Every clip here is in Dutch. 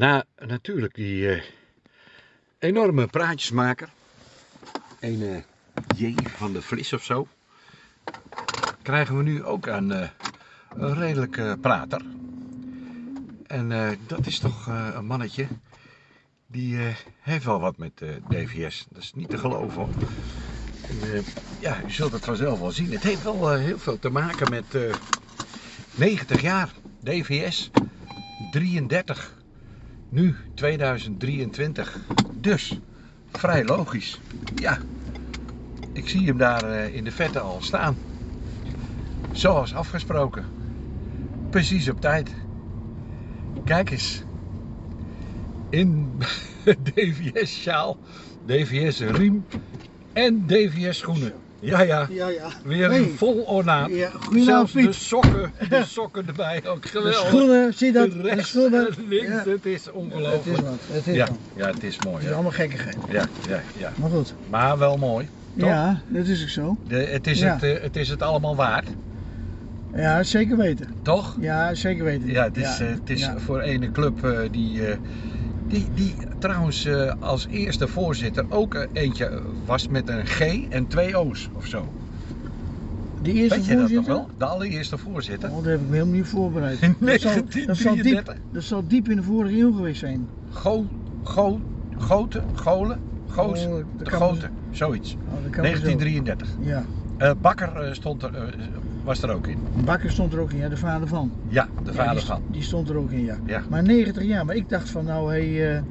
Na natuurlijk die eh, enorme praatjesmaker, een eh, J van de Vlis of zo, krijgen we nu ook een, eh, een redelijke prater. En dat is toch een mannetje die heeft wel wat met DVS. Dat is niet te geloven hoor. Ja, u zult het vanzelf wel zien. Het heeft wel heel veel te maken met eh, 90 jaar DVS, 33, nu 2023. Dus vrij logisch. Ja, ik zie hem daar eh, in de vette al staan. Zoals afgesproken. Precies op tijd. Kijk eens. In DVS-sjaal, DVS-riem en DVS-schoenen. Ja, ja. Ja, ja. Weer een vol ornaat. Ja, Zelfs de sokken, de sokken erbij ook De geweldig. schoenen, zie je dat? De De rest, schoenen. links, Ja. het is Het ongelooflijk. is wat, het is Ja, wat. ja, het is mooi. Het is allemaal gekkigheid. ja, ja. ja. Maar goed. Maar wel mooi. Toch? Ja, dat is ook zo. De, het, is het, eh, het is het allemaal waard, Ja, zeker weten. toch? Ja, zeker weten. Ja, het is, eh, het is voor ene club eh, die, eh, die, die trouwens eh, als eerste voorzitter ook eh, eentje was met een G en twee O's of zo. De eerste Weet je dat nog voorzitter? wel? De allereerste voorzitter. Oh, dat heb ik me helemaal niet voorbereid. Dat zal, dat, zal diep, 1933. dat zal diep in de vorige eeuw geweest zijn. Go, go, goten, golen, goos, Oh, de goten, zoiets. Oh, dat kan wel zo. 1933. Ja. Eh, Bakker stond er, was er ook in. Bakker stond er ook in, ja, de vader van. Ja, de Ja, vader die, van. Die stond er ook in, ja. Ja. Maar 90 jaar, maar ik dacht van nou, hé hey, eh,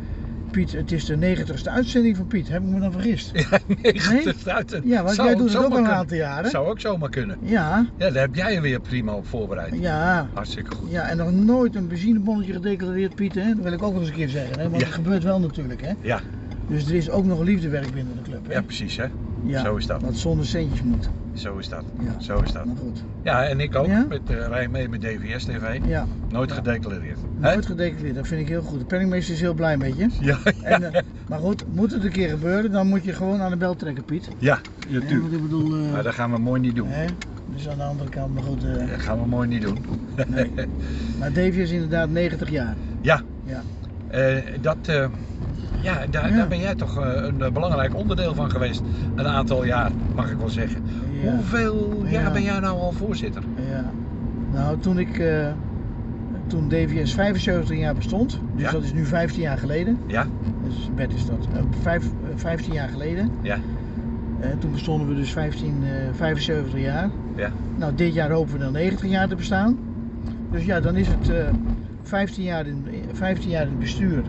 Piet, het is de 90ste uitzending van Piet. Heb ik me dan vergist? Ja, 90 uit. Ja, want Zou jij doet het ook al een aantal jaren. Zou ook zomaar kunnen. Ja, Ja, daar heb jij je weer prima op voorbereid. ja. Hartstikke goed. Ja, en nog nooit een benzinebonnetje gedeclareerd, Piet, hè? Dat wil ik ook nog eens een keer zeggen, hè? Want Ja. dat gebeurt wel natuurlijk, hè? Ja, Dus er is ook nog liefdewerk binnen de club, hè? ja precies hè. Ja, Zo is dat. Wat zonder centjes moet. Zo is dat. Ja. Zo is dat. Maar goed. Ja, en ik ook. Ja? Met, eh, rij mee met DVS TV. Ja, Nooit Ja. gedeclareerd. Nooit gedeclareerd. Dat vind ik heel goed. De penningmeester is heel blij met je. Ja, En, eh, maar goed, moet het een keer gebeuren, dan moet je gewoon aan de bel trekken, Piet. ja, natuurlijk. ik bedoel, eh, Maar dat gaan we mooi niet doen. hè? Dus aan de andere kant, maar goed. Dat gaan we mooi niet doen. nee. Maar Davy is inderdaad 90 jaar. Ja, Ja. dat, ja, daar, Ja. daar ben jij toch een belangrijk onderdeel van geweest. Een aantal jaar, mag ik wel zeggen. Ja. Hoeveel jaar Ja. ben jij nou al voorzitter? Ja. Nou, toen ik, eh, toen DVS 75 jaar bestond, dus Ja. dat is nu 15 jaar geleden. Ja? Dus bed is dat. Eh, vijf, eh, 15 jaar geleden. Ja? Eh, toen bestonden we dus 15, eh, 75 jaar. Ja? Nou, dit jaar hopen we dan 90 jaar te bestaan. Dus ja, dan is het eh 15, jaar in, 15 jaar in het bestuur.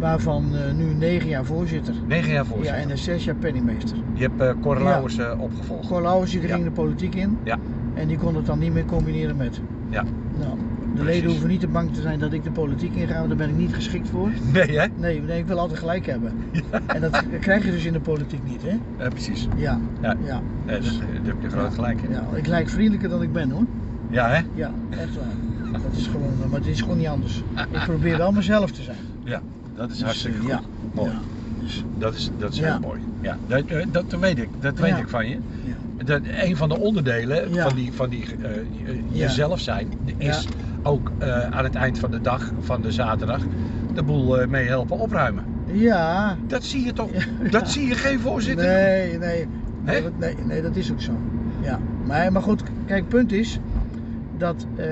Waarvan eh, nu 9 jaar voorzitter. Negen jaar Ja, voorzitter. en 6 jaar penningmeester. Je hebt eh Cor Ja. Lauwers eh, opgevolgd. Cor Lauwers die Ja. ging de politiek in. Ja. En die kon het dan niet meer combineren met. Ja. Nou, de Precies. leden hoeven niet te bang te zijn dat ik de politiek inga, want daar ben ik niet geschikt voor. Nee hè? Nee, nee ik wil altijd gelijk hebben. En dat krijg je dus in de politiek niet, hè? Ja, precies. Ja. Ja. Ja. Ja, dat, daar heb je groot gelijk in. ja. Ik lijk vriendelijker dan ik ben, hoor. Ja hè? Ja, echt waar. Dat is gewoon, maar het is gewoon niet anders. Ik probeer wel mezelf te zijn. Ja, dat is Dus, hartstikke eh, goed. ja. Mooi. Dus, Dat is, dat is heel mooi. Ja, dat, eh, dat weet ik. Dat weet ik van je. ja. Dat een van de onderdelen van die, van die eh, jezelf zijn is ook aan het eind van de dag, van de zaterdag, de boel mee helpen opruimen. Ja. Dat zie je toch? Ja. Dat zie je geen voorzitter. Nee, nee. Nee, dat- nee, nee, dat is ook zo. Ja. Maar, maar goed, kijk, punt is dat eh,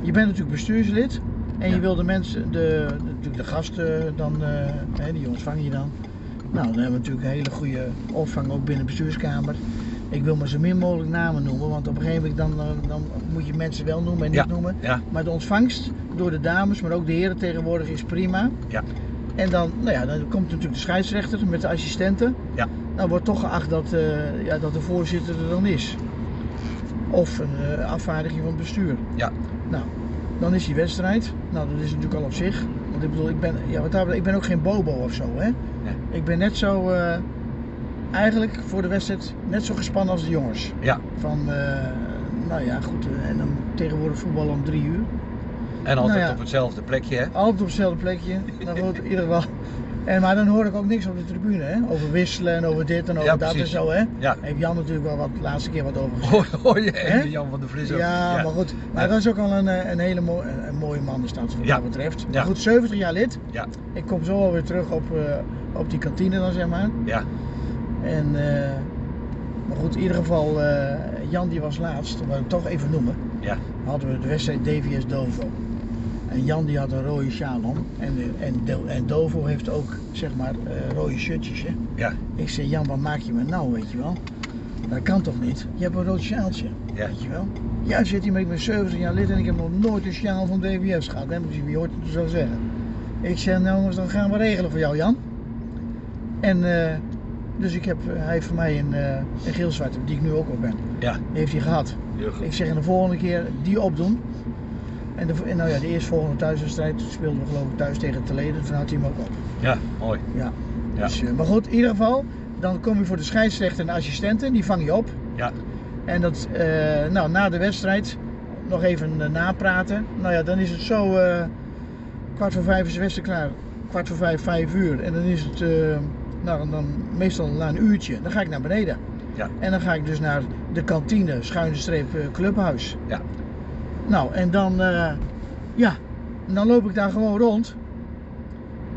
je bent natuurlijk bestuurslid en Ja. je wil de mensen, de, natuurlijk de gasten dan, eh, hè, die ontvang je dan. Nou, dan hebben we natuurlijk een hele goede opvang ook binnen de bestuurskamer. Ik wil maar zo min mogelijk namen noemen, want op een gegeven moment dan, eh, dan moet je mensen wel noemen en niet Ja. noemen. Ja, Maar de ontvangst door de dames, maar ook de heren tegenwoordig is prima. ja, En dan, nou ja, dan komt natuurlijk de scheidsrechter met de assistenten. ja. Dan wordt toch geacht dat, eh, ja, dat de voorzitter er dan is. Of een afvaardiging van het bestuur. ja. Nou, dan is die wedstrijd. Nou, dat is natuurlijk al op zich. Want ik bedoel, ik ben, ja, wat daar, ik ben ook geen bobo of zo, hè. Nee. Ik ben net zo, eh, eigenlijk voor de wedstrijd, net zo gespannen als de jongens. ja. Van, eh, nou ja, goed. eh, en dan tegenwoordig voetbal om drie uur. En altijd Nou ja. op hetzelfde plekje, hè? Altijd op hetzelfde plekje. Nou goed, in ieder geval. En, maar dan hoor ik ook niks op de tribune, hè? Over wisselen en over dit en over Ja, dat en zo, hè? Ja. Heeft Jan natuurlijk wel wat de laatste keer wat over gezegd. Hoor, hoor je even Jan van der Vlis ook? Ja, maar goed. Maar Ja. dat is ook al een, eh, een hele mooi, een, mooie man dat wat Ja. dat betreft. Maar Ja. goed, 70 jaar lid. Ja, Ik kom zo alweer terug op, eh, op die kantine dan, zeg maar. ja, En, eh, maar goed, in ieder geval, Jan die was laatst, dat wil ik toch even noemen. ja, Hadden we de wedstrijd DVS Dovo. En Jan die had een rode sjaal om. En, en, en Dovo heeft ook, zeg maar, eh, rode shirtjes, hè. ja, Ik zei, Jan, wat maak je me nou, weet je wel? Dat kan toch niet? Je hebt een rood sjaaltje, Ja. weet je wel? Ja, zit hij, maar ik ben 70 jaar lid en ik heb nog nooit een sjaal van DVS gehad. Hè? Wie hoort het zo zeggen? Ik zei, nou jongens, dan gaan we regelen voor jou, Jan. En eh, dus ik heb, eh, hij heeft voor mij een, een geel-zwarte, die ik nu ook op ben. ja, Die heeft hij gehad. Ik zeg, en de volgende keer die opdoen. En, de, en nou ja, de eerstvolgende thuiswedstrijd speelden we geloof ik thuis tegen Teleden. Toen had hij hem ook op. Ja, mooi. Ja. Ja. Dus, eh, maar goed, in ieder geval, dan kom je voor de scheidsrechter en de assistenten, die vang je op. Ja, En dat, eh, nou, na de wedstrijd nog even eh, napraten. Nou ja, dan is het zo, kwart voor vijf is de wedstrijd klaar. Kwart voor vijf, vijf uur. En dan is het, nou, dan meestal na een uurtje, dan ga ik naar beneden. ja, En dan ga ik dus naar de kantine, schuine streep, clubhuis. ja, Nou, en dan, eh, ja, dan loop ik daar gewoon rond.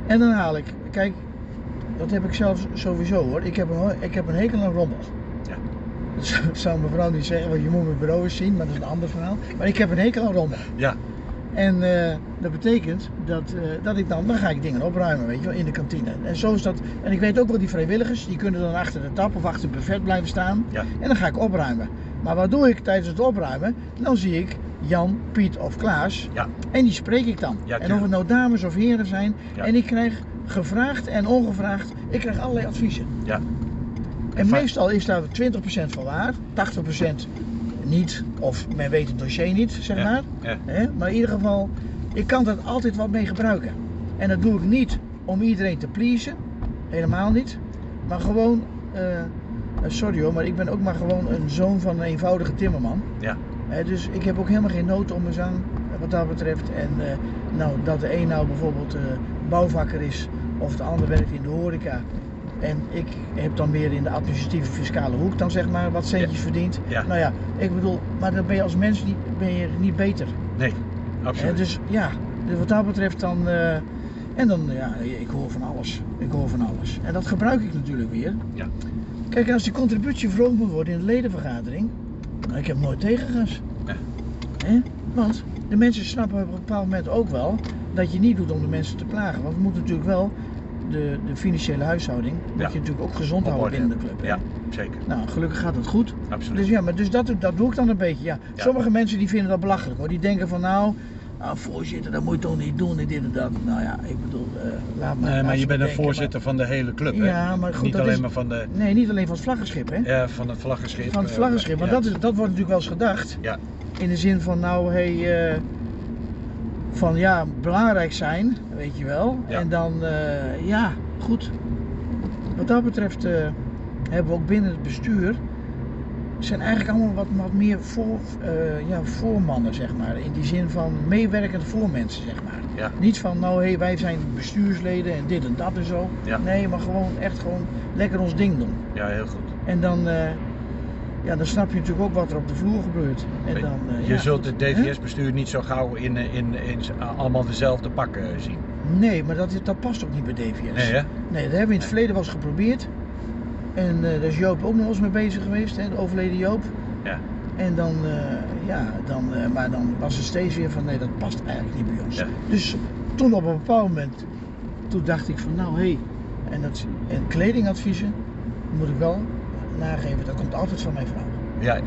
En dan haal ik, kijk, dat heb ik zelf sowieso hoor. Ik heb een, ik heb een hekel aan rommel. Ja. Dat zou- zou mijn vrouw niet zeggen, want je moet mijn bureau eens zien, maar dat is een ander verhaal. Maar ik heb een hekel aan rommel. ja, En eh, dat betekent dat, eh, dat ik dan, dan ga ik dingen opruimen, weet je wel, in de kantine. En zo is dat. En ik weet ook wel die vrijwilligers, die kunnen dan achter de tap of achter het buffet blijven staan. ja, En dan ga ik opruimen. Maar wat doe ik tijdens het opruimen? Dan zie ik Jan, Piet of Klaas. ja, En die spreek ik dan. Ja, en of het nou dames of heren zijn. En ik krijg gevraagd en ongevraagd, ik krijg allerlei adviezen. ja, En va- meestal is daar 20% van waar, 80% niet. Of men weet het dossier niet, zeg maar. Maar in ieder geval, ik kan dat altijd wat mee gebruiken. En dat doe ik niet om iedereen te pleasen. Helemaal niet. Maar gewoon, eh, eh, sorry hoor, maar ik ben ook maar gewoon een zoon van een eenvoudige timmerman. ja, dus ik heb ook helemaal geen nood om mijn zang wat dat betreft. En eh, nou, dat de een nou bijvoorbeeld eh, bouwvakker is of de ander werkt in de horeca. En ik heb dan meer in de administratieve fiscale hoek dan zeg maar wat centjes verdiend. Ja. Nou ja, ik bedoel, maar dan ben je als mens niet, ben je niet beter. nee, absoluut. dus ja, dus wat dat betreft dan. eh, en dan, ja, ik hoor van alles. Ik hoor van alles. En dat gebruik ik natuurlijk weer. Ja. Kijk, als die contributie verhoogd moet worden in de ledenvergadering. Nou, ik heb nooit tegengas. Ja. Want de mensen snappen op een bepaald moment ook wel dat je niet doet om de mensen te plagen. Want we moeten natuurlijk wel de, de financiële huishouding, Ja. je natuurlijk ook gezond houden binnen de club. Ja, zeker. Nou, gelukkig gaat het goed. Absoluut. Dus ja, maar dus dat, dat doe ik dan een beetje. Ja. Ja. Sommige mensen die vinden dat belachelijk hoor. Die denken van nou, nou voorzitter, dat moet je toch niet doen en dit en dat. Nou ja, ik bedoel, eh, laat maar. Nee, maar je bent een voorzitter van de hele club, hè? Ja, maar goed, Niet dat alleen is- maar van, de, Nee, niet alleen van het vlaggenschip hè. ja, van het vlaggenschip. Van het eh, vlaggenschip, want ja. dat, is, dat wordt natuurlijk wel eens gedacht. Ja, In de zin van nou, hey, eh, van ja, belangrijk zijn, weet je wel. Ja. En dan, ja, goed. Wat dat betreft hebben we ook binnen het bestuur, zijn eigenlijk allemaal wat, wat meer voor, eh, ja, voormannen, zeg maar. In die zin van meewerkend voor mensen, zeg maar. ja, Niet van, nou hé, wij zijn bestuursleden en dit en dat en zo. Ja. Nee, maar gewoon echt gewoon lekker ons ding doen. ja, heel goed. En dan, eh, ja, dan snap je natuurlijk ook wat er op de vloer gebeurt. En dan, eh, je ja, zult het? DVS-bestuur niet zo gauw in, in, in, in allemaal dezelfde pakken zien. Nee, maar dat, dat past ook niet bij DVS. Nee, hè? Nee, dat hebben we in het verleden wel eens geprobeerd. En eh, daar is Joop ook nog eens mee bezig geweest, hè, de overleden Joop. Ja, En dan, eh, ja, dan, eh, maar dan was het steeds weer van nee, dat past eigenlijk niet bij ons. Ja. Dus toen op een bepaald moment, toen dacht ik van nou hé, hey, en, dat, en kledingadviezen moet ik wel nageven, dat komt altijd van mijn vrouw. ja,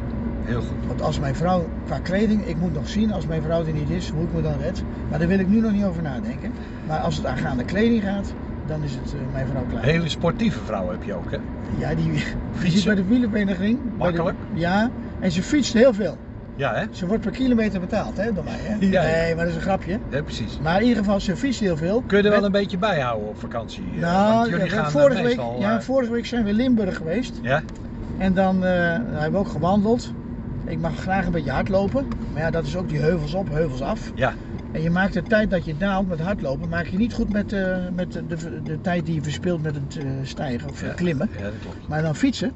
heel goed. Want als mijn vrouw, qua kleding, ik moet nog zien als mijn vrouw er niet is, hoe ik me dan red. Maar daar wil ik nu nog niet over nadenken. Maar als het aangaande kleding gaat, dan is het mijn vrouw klaar. Hele sportieve vrouw heb je ook, hè? Ja, die, die zit bij de wielervereniging. bij de- Makkelijk. ja, en ze fietst heel veel. Ja, hè? Ze wordt per kilometer betaald, hè, door mij. Hè? Ja, ja. Nee, maar dat is een grapje. Ja, precies. Maar in ieder geval, ze fietst heel veel. Kun je er wel Met- een beetje bijhouden op vakantie? eh, Nou, want jullie ja, gaan vorige, week, ja, eh, vorige week zijn we in Limburg geweest. ja? En dan eh, hebben we ook gewandeld. Ik mag graag een beetje hardlopen. Maar ja, dat is ook die heuvels op, heuvels af. Ja, En je maakt de tijd dat je daalt met hardlopen, maak je niet goed met, eh, met de, de, de tijd die je verspilt met het eh, stijgen of Ja. klimmen. Ja, dat klopt. Maar dan fietsen,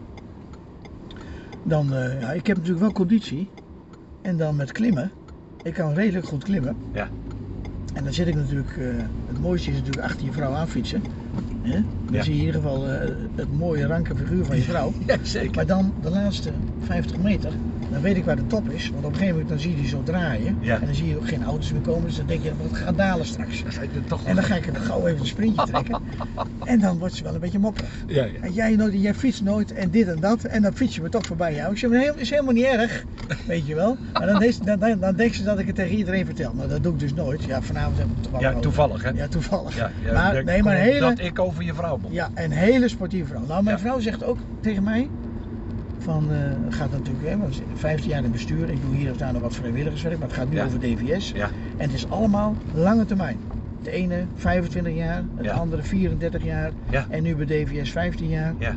dan, eh, ja, ik heb natuurlijk wel conditie. En dan met klimmen, ik kan redelijk goed klimmen. Ja. En dan zit ik natuurlijk, eh, het mooiste is natuurlijk achter je vrouw aan fietsen. Hè? Dan Ja. zie je in ieder geval eh, het mooie ranke figuur van je vrouw. Ja, zeker. Maar dan de laatste 50 meter, dan weet ik waar de top is. Want op een gegeven moment dan zie je die zo draaien. Ja. En dan zie je ook geen auto's meer komen. Dus dan denk je, het gaat dalen straks. Toch En dan ga ik er gauw even een sprintje trekken. En dan wordt ze wel een beetje mopperig. Ja, ja. En jij, nooit, jij fietst nooit en dit en dat. En dan fiets je me toch voorbij jou. Ik zeg, nee, is helemaal niet erg. Weet je wel. Maar dan, is, dan, dan, dan denkt ze dat ik het tegen iedereen vertel. Maar dat doe ik dus nooit. Ja, vanavond heb ik het toevallig Ja, toevallig hè? Ja, toevallig. Ja, maar, dat nee, maar hele, Dat ik over je vrouw moet. ja, een hele sportieve vrouw. Nou, mijn vrouw zegt ook tegen mij. Van, het gaat natuurlijk, hè, want ze- 15 jaar in bestuur. Ik doe hier of daar nog wat vrijwilligerswerk. Maar het gaat nu Ja. over DVS. Ja. En het is allemaal lange termijn. De ene 25 jaar, de Ja. andere 34 jaar. Ja. En nu bij DVS 15 jaar. Ja.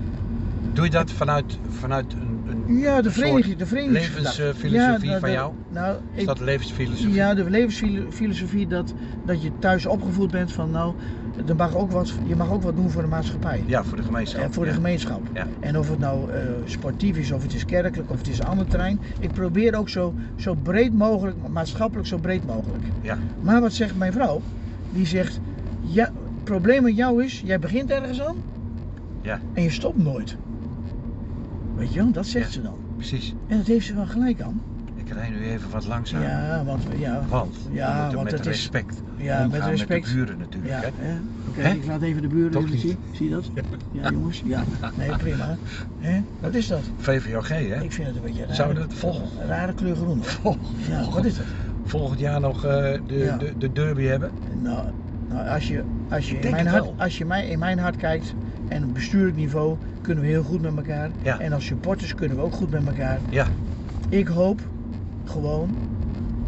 Doe je dat vanuit, vanuit een, een Ja, de vereniging, de verenigingsgedachte. levensfilosofie van jou? Nou, is ik, dat levensfilosofie? ja, de levensfilosofie dat, dat je thuis opgevoed bent van nou, er mag ook wat, je mag ook wat doen voor de maatschappij. Ja, voor de gemeenschap. En voor de gemeenschap. Ja. En of het nou eh, sportief is, of het is kerkelijk, of het is een ander terrein. Ik probeer ook zo, zo breed mogelijk, maatschappelijk zo breed mogelijk. Ja. Maar wat zegt mijn vrouw? Die zegt, ja, het probleem met jou is, jij begint ergens aan Ja. en je stopt nooit. Weet je wel, dat zegt Ja. ze dan. Precies. En dat heeft ze wel gelijk aan. Ik rij nu even wat langzaam. Ja, want, ja, Want Ja, want met het is- respect ja, met respect. met de buren natuurlijk. Ja, hè? hè? Oké, ik laat even de buren Toch even niet? zien. Zie je dat? Ja, jongens. Ja. Nee, prima. Hè? Wat is dat? VVOG hè? Ik vind het een beetje raar. Zouden we dat volgen? Een rare kleur groen. Ja, wat is dat? Volgend jaar nog eh, de, Ja. de, de derby hebben? Nou, nou als je, als, je in mijn het hart, als je mij, in mijn hart kijkt en op bestuurlijk niveau kunnen we heel goed met elkaar. Ja. En als supporters kunnen we ook goed met elkaar. Ja. Ik hoop gewoon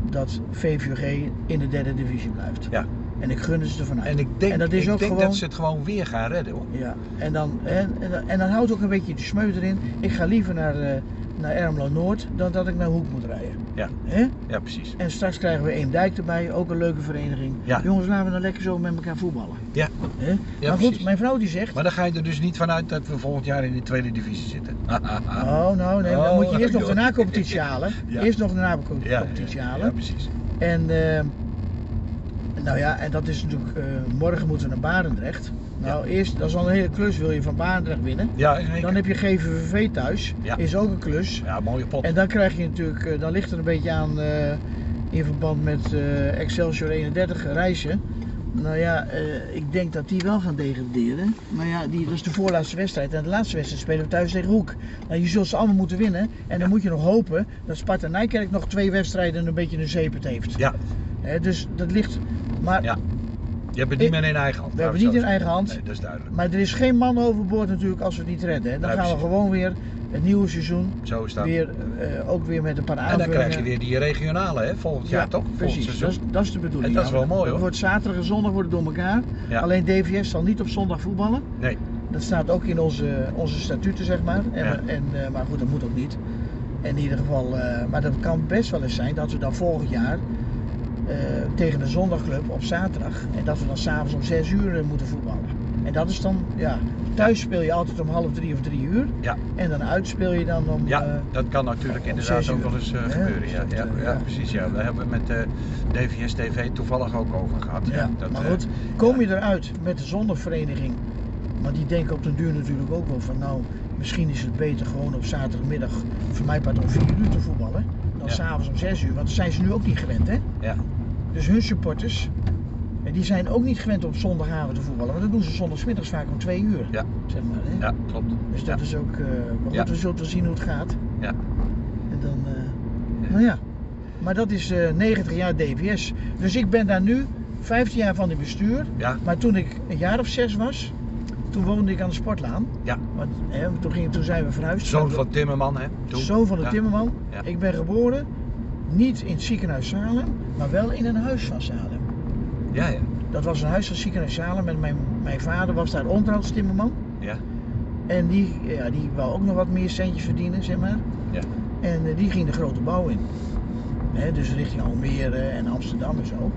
dat VVG in de derde divisie blijft. Ja. En ik gun ze ervan uit. En ik denk, En dat is ik ook denk gewoon- dat ze het gewoon weer gaan redden hoor. Ja, en dan, en, en, dan- en dan houdt ook een beetje de smeu erin. Ik ga liever naar, eh naar Ermelo Noord dan dat ik naar Hoek moet rijden. Ja. Hè? Ja, precies. En straks krijgen we Eemdijk erbij, ook een leuke vereniging. Ja. Jongens, laten we dan lekker zo met elkaar voetballen. Ja. Hè? Ja, maar goed, precies. mijn vrouw die zegt. Maar dan ga je er dus niet vanuit dat we volgend jaar in de tweede divisie zitten. Oh, nou, nee, dan Oh, moet je eerst nog de na-competitie halen. Ja. Eerst nog de na-competitie ja, halen. ja, precies. En, eh, nou ja, en dat is natuurlijk, eh, morgen moeten we naar Barendrecht. Nou, eerst, dat is al een hele klus, wil je van Barendrecht winnen. Ja. Dan heb je GVVV thuis, Ja. is ook een klus. Ja, mooie pot. En dan krijg je natuurlijk, eh, dan ligt er een beetje aan eh, in verband met eh, Excelsior 31 reizen. Nou ja, eh, ik denk dat die wel gaan degraderen. Maar ja, die, dat is de voorlaatste wedstrijd. En de laatste wedstrijd spelen we thuis tegen Hoek. Nou, je zult ze allemaal moeten winnen. En dan moet je nog hopen dat Sparta Nijkerk nog twee wedstrijden en een beetje een zeepet heeft. Ja, Hè, dus dat ligt. Maar, Ja. Je hebt het niet meer in eigen hand. We hebben laten niet in eigen hand. Nee, dat is duidelijk. maar er is geen man overboord natuurlijk als we het niet redden. Hè. Dan gaan we gewoon weer het nieuwe seizoen. Zo is dat. Weer, eh, ook weer met een paar en aanvullingen. dan krijg je weer die regionale hè, volgend jaar toch? Volgend Precies, dat is, dat is de bedoeling. En dat is wel mooi, hoor. Het wordt zaterdag en zondag worden door elkaar. Ja. Alleen DVS zal niet op zondag voetballen. Nee, Dat staat ook in onze, onze statuten, zeg maar. En, Ja. en, eh, maar goed, dat moet ook niet. In ieder geval, eh, maar dat kan best wel eens zijn dat we dan volgend jaar tegen de zondagclub op zaterdag. En dat we dan s'avonds om 6 uur eh, moeten voetballen. En dat is dan, ja, thuis speel je altijd om half drie of drie uur. ja. En dan uit speel je dan om. Ja, eh, dat kan natuurlijk inderdaad ook wel eens eh, gebeuren. Dus Ja, ja, eh, ja, precies. Ja. Daar hebben we met de DVS TV toevallig ook over gehad. Ja, dat, maar eh, goed, kom je eruit met de zondagvereniging, maar die denken op den duur natuurlijk ook wel van nou, misschien is het beter gewoon op zaterdagmiddag, voor mij part om 4 uur te voetballen, dan Ja. s'avonds om 6 uur, want dat zijn ze nu ook niet gewend hè. Ja, Dus hun supporters, en die zijn ook niet gewend om op zondagavond te voetballen, want dat doen ze zondagsmiddags vaak om 2 uur, ja, zeg maar hè. ja, klopt. Dus dat ja. is ook, eh, maar goed, Ja. we zullen wel zien hoe het gaat. Ja. En dan, eh, nou ja. Maar dat is eh 90 jaar DVS. Dus ik ben daar nu 15 jaar van in bestuur. Ja, Maar toen ik een jaar of zes was, toen woonde ik aan de Sportlaan. ja. Want, hè, toen, ging, toen zijn we verhuisd. Zoon van Timmerman, hè? Toen. Zoon van de Ja. timmerman. Ja. Ik ben geboren niet in het ziekenhuis Salem, maar wel in een huis van Salem. Ja, ja. Dat was een huis van het ziekenhuis Salem en mijn, mijn vader was daar onderhoudstimmerman. Ja, En die, ja, die wou ook nog wat meer centjes verdienen, zeg maar. ja. En eh, die ging de grote bouw in. Hè, dus richting Almere en Amsterdam en zo.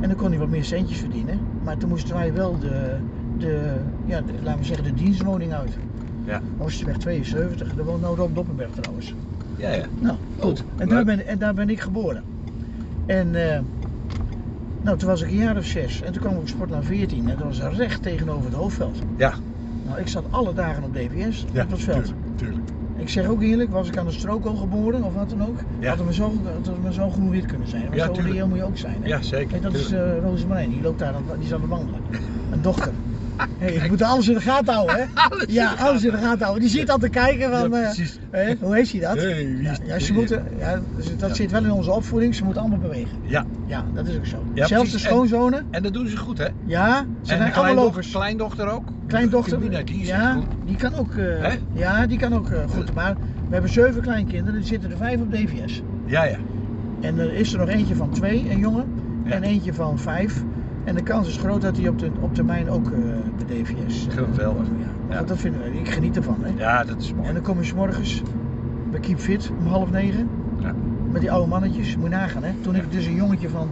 En dan kon hij wat meer centjes verdienen. Maar toen moesten wij wel de, de, ja, de- laten we zeggen, de dienstwoning uit. Ja. Oosterweg 72, daar woont nou Rob Doppenberg trouwens. Ja, ja. Nou, goed. Oh, en, daar ben, en daar ben ik geboren. En eh, nou, toen was ik een jaar of zes. En toen kwam ik op Sportlaan 14. En dat was recht tegenover het hoofdveld. Ja. Nou, ik zat alle dagen op DVS Ja, op dat veld. tuurlijk, tuurlijk. Ik zeg ook eerlijk, was ik aan de strook al geboren of wat dan ook, Ja. had het me zo, had het me zo groen-wit kunnen zijn. Maar Ja, zo reëel moet je ook zijn. Hè? Ja, zeker. Kijk, dat is tuurlijk. eh Rosemarijn, die loopt daar, aan het- die is aan het wandelen. Een dochter. Hey, ik moet alles in de gaten houden, hè? Alles ja, alles in de gaten. houden. Die zit al te kijken van, Ja, eh, hoe heeft hij dat? Ja, ze moeten, ja, dat zit wel in onze opvoeding, ze moeten allemaal bewegen. Ja, Ja, dat is ook zo. Zelfs de precies. Schoonzonen, en dat doen ze goed, hè? ja, ze en zijn allemaal kleindochter, lopers. kleindochter ook? Kleindochter, die is ja, goed. die kan ook, eh, ja, die kan ook eh, goed. Maar we hebben zeven kleinkinderen, er zitten er vijf op DVS. Ja, ja. En er is er nog eentje van twee, een jongen, en eentje van vijf. En de kans is groot dat hij op, de, op termijn ook eh bij DVS. eh, Geweldig. Ja, Ja. dat vinden we, ik geniet ervan. Hè. Ja, dat is mooi. En dan kom je 's morgens bij Keep Fit om half negen. Ja. Met die oude mannetjes, moet je nagaan hè. Toen ik dus een jongetje van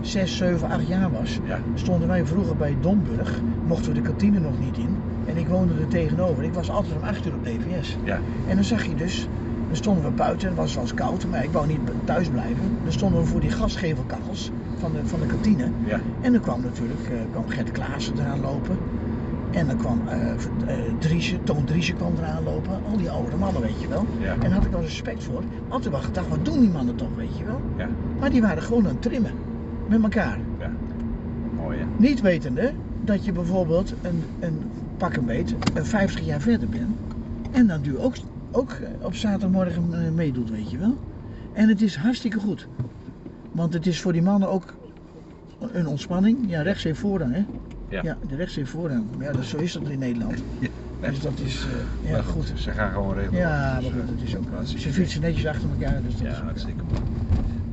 6, 7, 8 jaar was, Ja. stonden wij vroeger bij Domburg. Mochten we de kantine nog niet in. En ik woonde er tegenover. Ik was altijd om 8 uur op DVS. Ja. En dan zag je dus, dan stonden we buiten, het was wel koud, maar ik wou niet thuis blijven. Dan stonden we voor die gasgevelkachels van de, van de kantine. Ja. En dan kwam natuurlijk eh, kwam Gert Klaassen eraan lopen. En dan kwam eh eh, Driessen, Toon Driessen kwam eraan lopen. Al die oude mannen, weet je wel. Ja. En daar had ik wel respect voor. Altijd wel gedacht, wat doen die mannen toch, weet je wel. Ja. Maar die waren gewoon aan het trimmen. Met elkaar. Ja. Mooi, hè? Niet wetende dat je bijvoorbeeld een, een pak een beet, een 50 jaar verder bent. En dan nu ook, ook op zaterdagmorgen meedoet, weet je wel. En het is hartstikke goed. Want het is voor die mannen ook een ontspanning. Ja, rechts heeft voorrang, hè? Ja. de rechts heeft voorrang. Ja, dat, zo is dat in Nederland. Ja. Dus dat is, eh, ja, Maar goed. Ze gaan gewoon regelen. Ja, maar Dus, goed, dat is ook. Ze fietsen netjes achter elkaar, dus dat is Ja, ook, hartstikke mooi.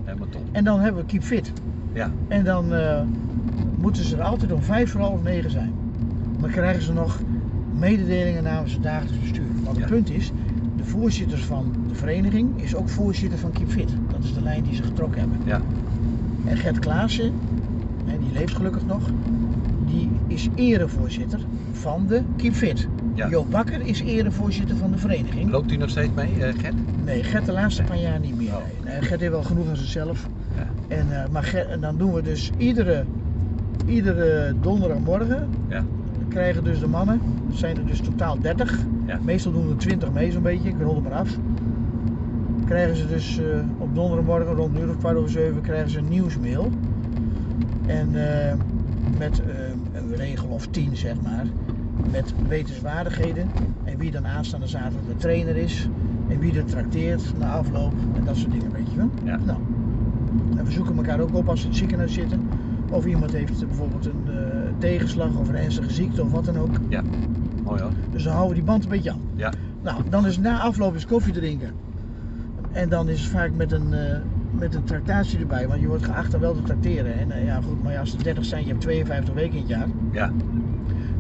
Helemaal top. En dan hebben we Keep Fit. Ja. En dan eh, moeten ze er altijd om vijf voor half negen zijn. Dan krijgen ze nog mededelingen namens het dagelijks bestuur. Want het Ja. punt is, de voorzitter van de vereniging is ook voorzitter van Keep Fit. Dat is de lijn die ze getrokken hebben. Ja. En Gert Klaassen, en die leeft gelukkig nog, die is erevoorzitter van de Keep Fit. Ja. Joop Bakker is erevoorzitter van de vereniging. Loopt u nog steeds mee, eh, Gert? Nee, Gert de laatste paar jaar niet meer. Oh. Nee. Gert heeft wel genoeg aan zichzelf. Ja. En, eh, maar en dan doen we dus iedere, iedere donderdagmorgen Ja. Krijgen dus de mannen, zijn er dus totaal 30. Ja. Meestal doen er 20 mee zo'n beetje, ik rol er maar af. Krijgen ze dus eh, op donderdagmorgen rond een uur of kwart over zeven krijgen ze een nieuwsmail. En eh, met eh, een regel of tien zeg maar. Met wetenswaardigheden en wie dan aanstaande zaterdag de trainer is. En wie er trakteert na afloop en dat soort dingen weet je wel. Ja. Nou, en we zoeken elkaar ook op als ze in het ziekenhuis zitten. Of iemand heeft bijvoorbeeld een tegenslag of een ernstige ziekte of wat dan ook. Ja. Mooi hoor. Dus dan houden we die band een beetje aan. Ja. Nou, dan is na afloop is koffie drinken. En dan is het vaak met een, eh, met een tractatie erbij, want je wordt geacht dan wel te tracteren. En eh, ja goed, maar ja, als er 30 zijn, je hebt 52 weken in het jaar. Ja.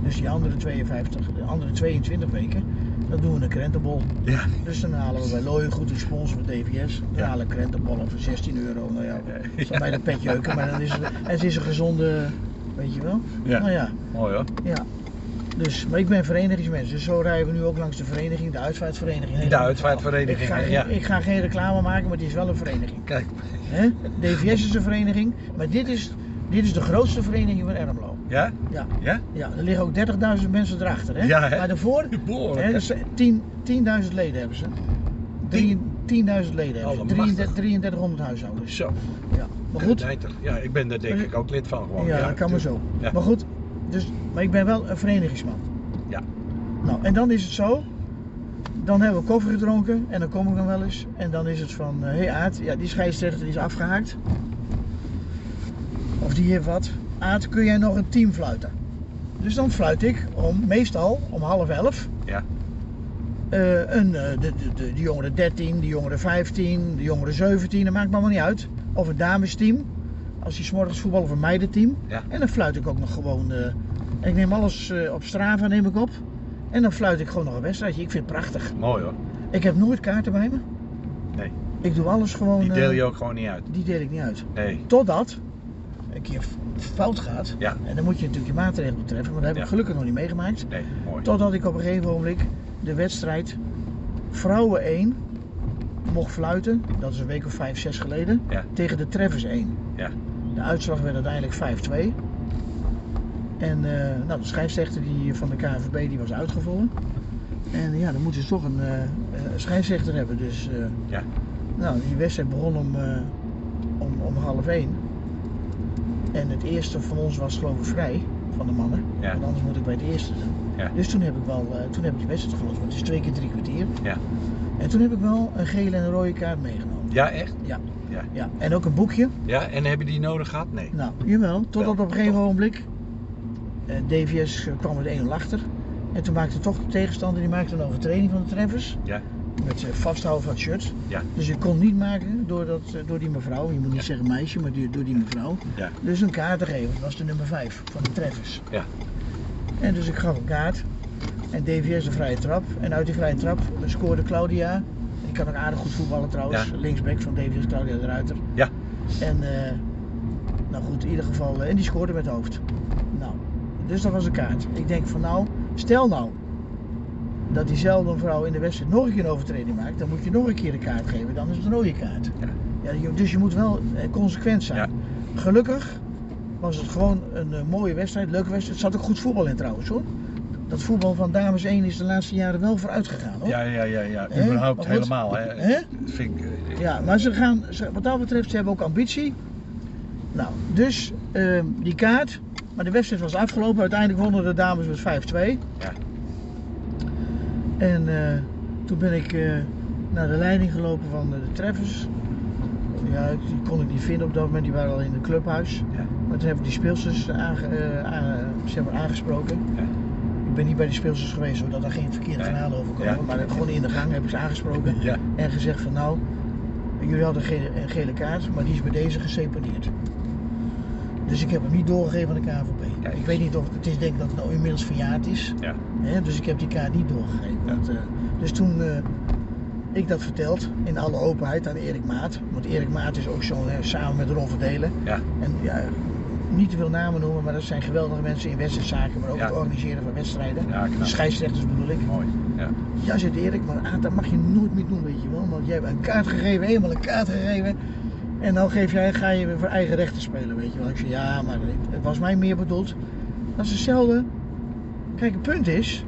Dus die andere 52, de andere 22 weken, dan doen we een krentenbol. Ja. Dus dan halen we bij Looien goed een sponsor van DVS. Dan Ja. halen krentenbollen voor 16 euro. Nou ja, dat zal bij de pet jeuken, maar dan is het, en het is een gezonde, weet je wel. Ja. Nou ja, Mooi hoor. ja. Dus, maar ik ben verenigingsmens, dus zo rijden we nu ook langs de vereniging, de uitvaartvereniging. De uitvaartvereniging, Ik ga, geen- ja. ik ga geen reclame maken, maar het is wel een vereniging. Kijk. Hè? DVS is een vereniging, maar dit is, dit is de grootste vereniging van Ermelo. Ja? Ja, Ja? ja, er liggen ook 30.000 mensen erachter. Hè? Ja, hè? Maar daarvoor, Behoorlijk, hè, hè? dus 10 10.000 leden hebben ze. Drie- 10.000 leden hebben ze. Allemachtig. 33 3300 huishoudens. Zo. Ja. Maar goed. Ja, ik ben daar denk ik ook lid van gewoon. ja, dat kan maar zo. Ja. Maar goed, dus, maar ik ben wel een verenigingsman. Ja. Nou, en dan is het zo. Dan hebben we koffie gedronken en dan kom ik dan wel eens. En dan is het van, hé hey Aad, ja, die scheidsrechter die is afgehaakt. Of die heeft wat. Aad, kun jij nog een team fluiten? Dus dan fluit ik om, meestal om half elf. Ja. eh, een, eh, de, de, de, de jongeren 13, de jongeren 15, de jongeren 17, dat maakt me allemaal niet uit. Of een damesteam, als die 's morgens voetbal of een meidenteam. Ja. En dan fluit ik ook nog gewoon. eh, ik neem alles eh, op Strava neem ik op. En dan fluit ik gewoon nog een wedstrijdje. Ik vind het prachtig. Mooi hoor. Ik heb nooit kaarten bij me. Nee. Ik doe alles gewoon. Die eh, deel je ook gewoon niet uit. die deel ik niet uit. Nee. Totdat een keer fout gaat. Ja. En dan moet je natuurlijk je maatregelen treffen, maar dat heb ik Ja. gelukkig nog niet meegemaakt. Nee, mooi. Totdat ik op een gegeven ogenblik de wedstrijd vrouwen 1 mocht fluiten, dat is een week of 5, 6 geleden, Ja. tegen de Treffers 1. Ja. De uitslag werd uiteindelijk 5-2. En eh, nou, de scheidsrechter die van de KNVB die was uitgevallen. En ja, dan moeten ze toch een, scheidsrechter hebben. Dus Ja. nou, die wedstrijd begon om, om, om half 1. En het eerste van ons was geloof ik vrij, van de mannen. Ja. Want anders moet ik bij het eerste zijn. Ja. Dus toen heb ik wel, toen heb ik die wedstrijd gelost. Want het is twee keer drie kwartier. Ja. En toen heb ik wel een gele en een rode kaart meegenomen. Ja, echt? Ja. Ja. ja. En ook een boekje. Ja, en heb je die nodig gehad? Nee. Nou, jawel. Totdat op een gegeven ogenblik eh, DVS kwam met 1-0 achter. En toen maakte toch de tegenstander die maakte een overtreding van de treffers. Ja. Met eh, vasthouden van het shirt. Ja. Dus je kon niet maken door, dat, eh, door die mevrouw. Je moet niet Ja. zeggen meisje, maar door die mevrouw. Ja. Dus een kaart te geven. Dat was de nummer 5 van de treffers. Ja. En dus ik gaf een kaart. En DVS een vrije trap. En uit die vrije trap scoorde Claudia. Die kan ook aardig goed voetballen trouwens. Ja. Linksback van DVS, Claudia de Ruiter. Ja. En eh, nou goed, in ieder geval. eh, en die scoorde met hoofd. Nou, dus dat was een kaart. Ik denk van nou, stel nou dat diezelfde vrouw in de wedstrijd nog een keer een overtreding maakt. Dan moet je nog een keer een kaart geven. Dan is het een rode kaart. Ja. Ja, dus je moet wel eh, consequent zijn. Ja. Gelukkig was het gewoon een mooie wedstrijd, leuke wedstrijd. Er zat ook goed voetbal in trouwens hoor. Dat voetbal van dames 1 is de laatste jaren wel vooruit gegaan hoor. Ja, ja, ja, ja. Überhaupt goed. helemaal. Hè? Dat vind ik... eh, Ja, maar ze gaan, ze- wat dat betreft, ze hebben ook ambitie. Nou, dus ehm, die kaart. Maar de wedstrijd was afgelopen. Uiteindelijk wonnen de dames met 5-2. Ja. En eh, toen ben ik eh, naar de leiding gelopen van de, treffers. Ja, die kon ik niet vinden op dat moment. Die waren al in het clubhuis. Ja. Maar toen heb ik die speelsters aange, aan- zeg maar aangesproken. Ja. Ik ben niet bij die speelsters geweest, zodat er geen verkeerde verhalen over komen. Ja. Maar gewoon in de gang heb ik ze aangesproken. Ja. En gezegd van nou, jullie hadden een gele kaart, maar die is bij deze geseponeerd. Dus ik heb hem niet doorgegeven aan de. Kijk. Ik weet niet of het is denk ik dat het nou inmiddels verjaard is. Ja. Hè, dus ik heb die kaart niet doorgegeven. Ja. Want, eh, dus toen eh, ik dat verteld, in alle openheid aan Erik Maat. Want Erik Maat is ook zo, hè, samen met Ron Verdelen. Ja. En ja, niet te veel namen noemen, maar dat zijn geweldige mensen in wedstrijdzaken, maar ook Ja. het organiseren van wedstrijden. Ja, knap. Scheidsrechters bedoel ik. Mooi. Ja. Ja, zegt Erik, maar ah, dat mag je nooit meer doen, weet je wel. Want jij hebt een kaart gegeven, eenmaal een kaart gegeven. En dan geef jij, ga je weer voor eigen rechten spelen, weet je wel. Ik zeg, ja, maar het was mij meer bedoeld. Dat is hetzelfde. Kijk, het punt is,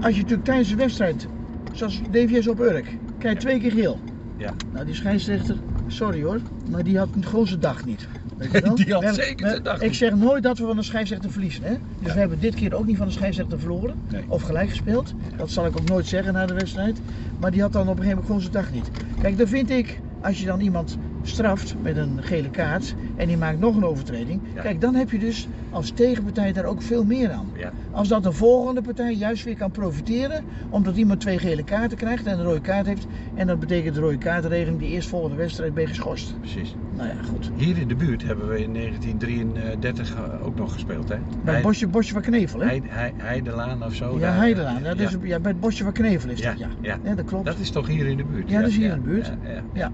als je natuurlijk tijdens de wedstrijd, zoals DVS op Urk, krijg je twee keer geel. Ja. Nou, die scheidsrechter, sorry hoor, maar die had gewoon zijn dag niet. Weet je wel? Die had zeker zijn dag Ik zeg nooit dat we van de scheidsrechter verliezen. Hè? Dus Ja. we hebben dit keer ook niet van de scheidsrechter verloren. Nee. Of gelijk gespeeld. Dat zal ik ook nooit zeggen na de wedstrijd. Maar die had dan op een gegeven moment gewoon zijn dag niet. Kijk, dan vind ik, als je dan iemand straft met een gele kaart en die maakt nog een overtreding. Ja. Kijk, dan heb je dus als tegenpartij daar ook veel meer aan. Ja. Als dat de volgende partij juist weer kan profiteren, omdat iemand twee gele kaarten krijgt en een rode kaart heeft. En dat betekent de rode kaartregeling, die eerstvolgende wedstrijd ben geschorst. Precies. Nou ja, goed. Hier in de buurt hebben we in 1933 eh, ook nog gespeeld, hè? Bij het bosje, bosje van Knevel, hè? Heide, Heide- Heidelaan of zo. ja, daar- Heidelaan. Ja, dus, ja. ja. bij het bosje van Knevel is dat, ja. ja. Ja, dat klopt. Dat is toch hier in de buurt? Ja, dat is hier in de buurt. Ja,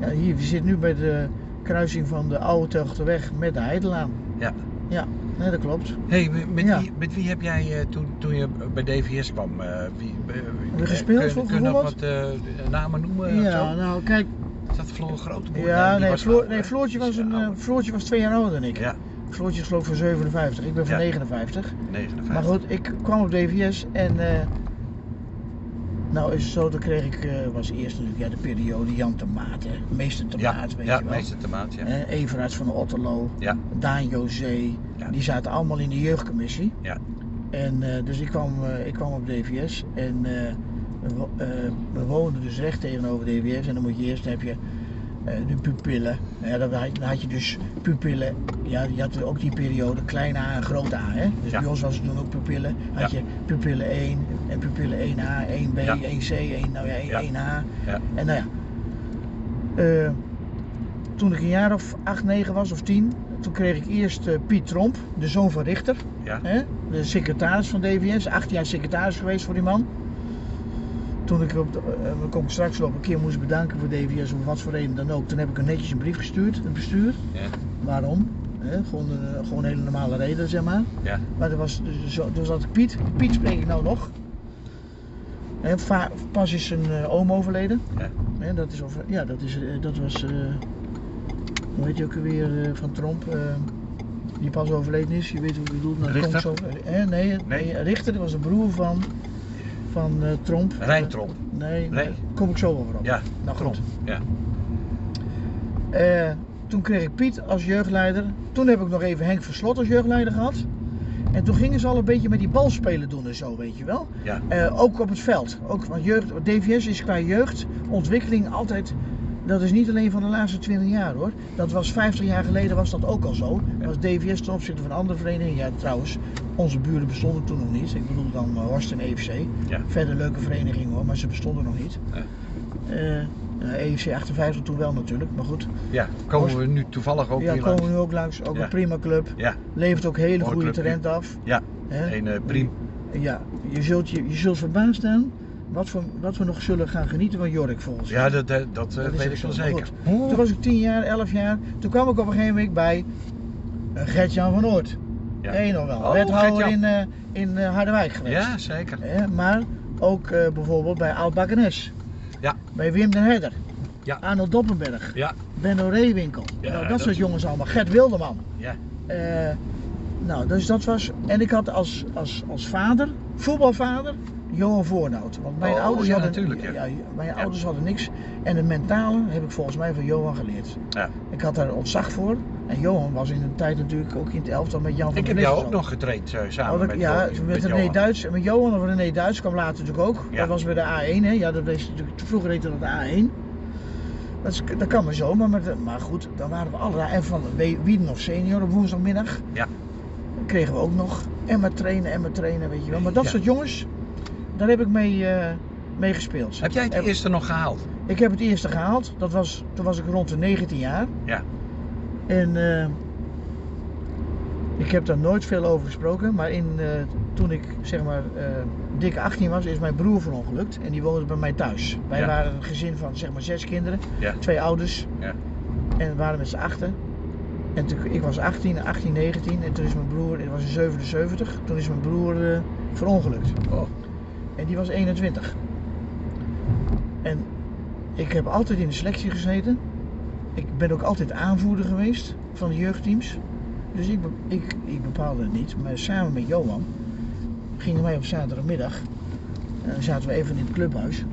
ja. Hier, we zitten nu bij de kruising van de Oude Telgterweg met de Heidelaan. Ja. Ja, nee, dat klopt. Hey, met, Ja. wie, met wie heb jij eh, toen, toen je bij DVS kwam, eh, wie, eh, we gespeeld, vroeger kun je nog wat namen noemen? Ja, nou kijk. Is dat Floor Grooteboer? Ja, nee, was Floor, ouder, nee? Floortje, was een. Floortje was twee jaar ouder dan ik. Ja, Floortje is geloof ik van 57, ik ben van Ja. 59. 59. Maar goed, ik kwam op DVS en nou is het zo, dan kreeg ik, eh, was eerst natuurlijk ja, de periode Jan de Maat, hè. meester de ja, weet ja je wel. meester Tomaat, ja. Everaerts van Otterlo, Ja, Daan José, Ja. die zaten allemaal in de jeugdcommissie. ja, En eh, dus ik kwam, eh, ik kwam op DVS en we, we woonden dus recht tegenover DVS en dan moet je eerst heb je de pupillen. Ja, dan, had, dan je dus pupillen, ja, je had ook die periode klein a en groot a. Hè? Dus Ja. bij ons was het toen ook pupillen. Had Ja. je pupillen 1 en pupillen 1a, 1b, Ja. 1c, 1, nou ja, 1, Ja. 1a. ja. En nou ja, eh, toen ik een jaar of 8, 9 was of 10, toen kreeg ik eerst eh, Piet Tromp, de zoon van Richter. Hè? De secretaris van DVS, acht jaar secretaris geweest voor die man. Toen ik op de, eh, daar kom ik straks wel op een keer moest bedanken voor DVS of wat voor reden dan ook, toen heb ik een netjes een brief gestuurd, het bestuur. Ja. Waarom? Hè, gewoon, een, gewoon een hele normale reden, zeg maar. Ja. Maar er was, dus, dus had ik Piet, Piet spreek ik nou nog. Pas is zijn eh, oom overleden. Ja. Hè, dat, is over, ja, dat, is, eh, dat was, eh, hoe heet je ook alweer, eh, van Tromp, eh, die pas overleden is. Je weet hoe ik bedoel. Dat Richter? komt zo, hè, nee, nee, Richter dat was de broer van, van eh, Tromp. Rijn Tromp. Nee, Nee. daar kom ik zo over op. Ja, nou Tromp. goed. Ja. Eh, toen kreeg ik Piet als jeugdleider. Toen heb ik nog even Henk Verslot als jeugdleider gehad. En toen gingen ze al een beetje met die balspelen doen en zo, weet je wel. Ja. Eh, ook op het veld. Ook van jeugd, DVS is qua jeugdontwikkeling altijd. Dat is niet alleen van de laatste 20 jaar hoor. Dat was 50 jaar geleden was dat ook al zo. Ja. Was DVS ten opzichte van andere verenigingen. Ja, trouwens, onze buren bestonden toen nog niet. Ik bedoel dan eh, Horst en EFC. Ja. Verder leuke verenigingen hoor, maar ze bestonden nog niet. Ja. Eh, ja, EFC 58 toen wel natuurlijk, maar goed. Ja, komen we nu toevallig ook ja, hier komen langs. we nu ook langs. Ook Ja. een prima club. Ja, Levert ook hele Mooi goede talent af. ja. Een eh priem. Ja, je zult, je, je zult verbaasd staan wat we, wat we nog zullen gaan genieten van Jork volgens mij. Ja, dat, dat, eh, Dat weet ik wel zeker. Goed. Toen was ik 10 jaar, 11 jaar. Toen kwam ik op een gegeven moment bij eh, Gert-Jan van Oort. Ja. Je nog wel? Oh, Wethouder in, eh, in Harderwijk geweest. Ja, zeker. Maar ook eh, bijvoorbeeld bij Oud Bakkenes. Ja. Bij Wim den Herder. Ja. Arnold Doppenberg. Ja, Benno Reewinkel. Ja, nou, dat, dat- soort jongens allemaal. Gert Wilderman. ja. Eh, nou, dus dat was. En ik had als, als, als vader, voetbalvader, Johan Voornout. Want mijn Oh, ouders ja, hadden. ja. mijn ouders hadden niks. En het mentale heb ik volgens mij van Johan geleerd. Ja. Ik had daar ontzag voor. En Johan was in een tijd natuurlijk ook in het elftal met Jan van Ik heb jou ook nog getraind eh, samen Oh, dat- met, ja, Jo- met, René Johan. Duits. En met Johan of René Duits kwam later natuurlijk ook. Dat was bij de A1, hè? Ja, dat was natuurlijk, vroeger heette dat de A1. Dat, is, dat kan maar zo, maar, met, maar goed, dan waren we alle. En van Wiedenhof senior op woensdagmiddag. Ja. Kregen we ook nog. En maar trainen, en maar trainen, weet je wel. Maar dat Ja. soort jongens, daar heb ik mee, mee gespeeld. Heb jij het eerste nog gehaald? Ik heb het eerste gehaald. Dat was, toen was ik rond de 19 jaar. Ja. En eh, ik heb daar nooit veel over gesproken, maar in, eh, toen ik zeg maar dik 18 was, is mijn broer verongelukt en die woonde bij mij thuis. Wij Ja. waren een gezin van zeg maar zes kinderen, Ja. twee ouders Ja. en waren met z'n achten. En toen, ik was 18, 18, 19 en toen is mijn broer, het was in 77, toen is mijn broer verongelukt. Oh. En die was 21. En ik heb altijd in de selectie gezeten. Ik ben ook altijd aanvoerder geweest van de jeugdteams. Dus ik, ik, ik bepaalde het niet. Maar samen met Johan gingen wij op zaterdagmiddag. En dan zaten we even in het clubhuis.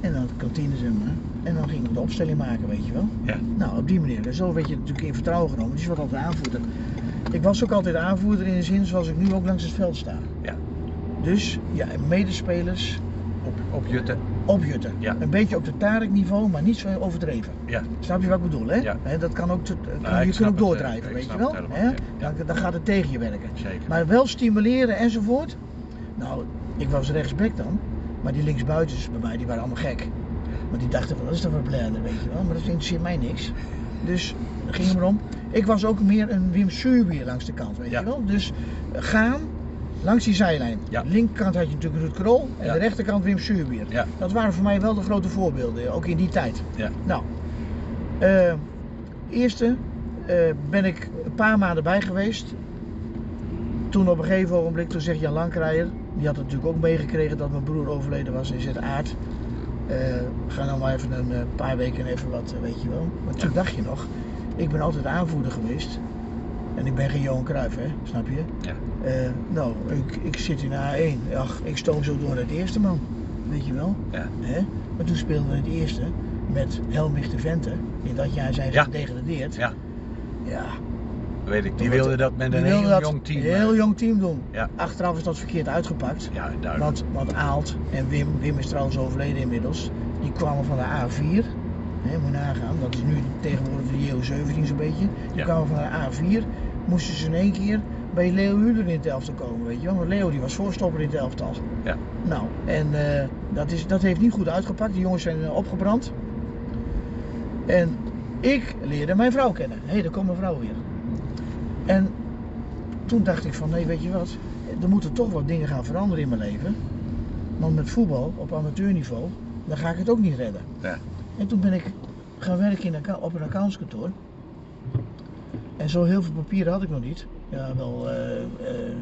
En dan de kantine zeg maar. En dan gingen we de opstelling maken, weet je wel. Ja. Nou, op die manier. En zo werd je natuurlijk in vertrouwen genomen. Dus je was altijd aanvoerder. Ik was ook altijd aanvoerder in de zin zoals ik nu ook langs het veld sta. Ja. Dus ja, medespelers Op, op Jutte. opjutten. Ja. Een beetje op de Tarek niveau, maar niet zo overdreven. Ja. Snap je wat ik bedoel, hè? Ja. Dat kan ook, te- kan- Nou, je kunt ook eh, doordrijven, weet je wel? ja. Dan, dan gaat het tegen je werken. Zeker. Maar wel stimuleren enzovoort. Nou, ik was rechtsback dan, maar die linksbuitens bij mij, die waren allemaal gek. Want die dachten van, dat is toch wel bladder, weet je wel. Maar dat interesseert mij niks. Dus, ging erom. Ik was ook meer een Wim Suurbier langs de kant, weet je wel. Dus, eh, gaan langs die zijlijn. Ja. Linkerkant had je natuurlijk Ruud Krol en Ja. de rechterkant Wim Suurbier. Ja. Dat waren voor mij wel de grote voorbeelden, ook in die tijd. Ja. Nou, eh, eerste eh, ben ik een paar maanden bij geweest. Toen op een gegeven ogenblik, toen zegt Jan Lankrijer, die had natuurlijk ook meegekregen dat mijn broer overleden was en zegt Aard, eh, ga nou maar even een paar weken even wat, weet je wel. Maar toen dacht je nog, ik ben altijd aanvoerder geweest. En ik ben geen Johan Cruijff, hè, snap je? Ja. Eh, nou, ik, ik zit in A1. Ach, ik stoom zo door naar het eerste man. Weet je wel? Ja. Hè? Maar toen speelden we het eerste met Helmich de Vente. In dat jaar zijn ze Ja. gedegradeerd. Ja. Ja. Weet ik. Die Toen wilde dat met een wilden heel jong team. Heel eh, jong team doen. Ja. Achteraf is dat verkeerd uitgepakt. Ja, duidelijk. Want, want Aalt en Wim, Wim is trouwens overleden inmiddels, die kwamen van de A4. Hè, moet je nagaan, dat is nu tegenwoordig de JO17 zo'n beetje. Die Ja. kwamen van de A4, moesten ze in één keer bij Leo Huurder in het elftal komen, weet je wel. Want Leo die was voorstopper in het elftal. Ja. Nou, en eh, dat, is, dat heeft niet goed uitgepakt. Die jongens zijn eh, opgebrand. En ik leerde mijn vrouw kennen. Hé, hey, daar komt mijn vrouw weer. En toen dacht ik van, nee, weet je wat? Er moeten toch wat dingen gaan veranderen in mijn leven. Want met voetbal op amateurniveau, dan ga ik het ook niet redden. Ja. En toen ben ik gaan werken in op een accountskantoor. En zo heel veel papieren had ik nog niet. Ja, wel eh, eh,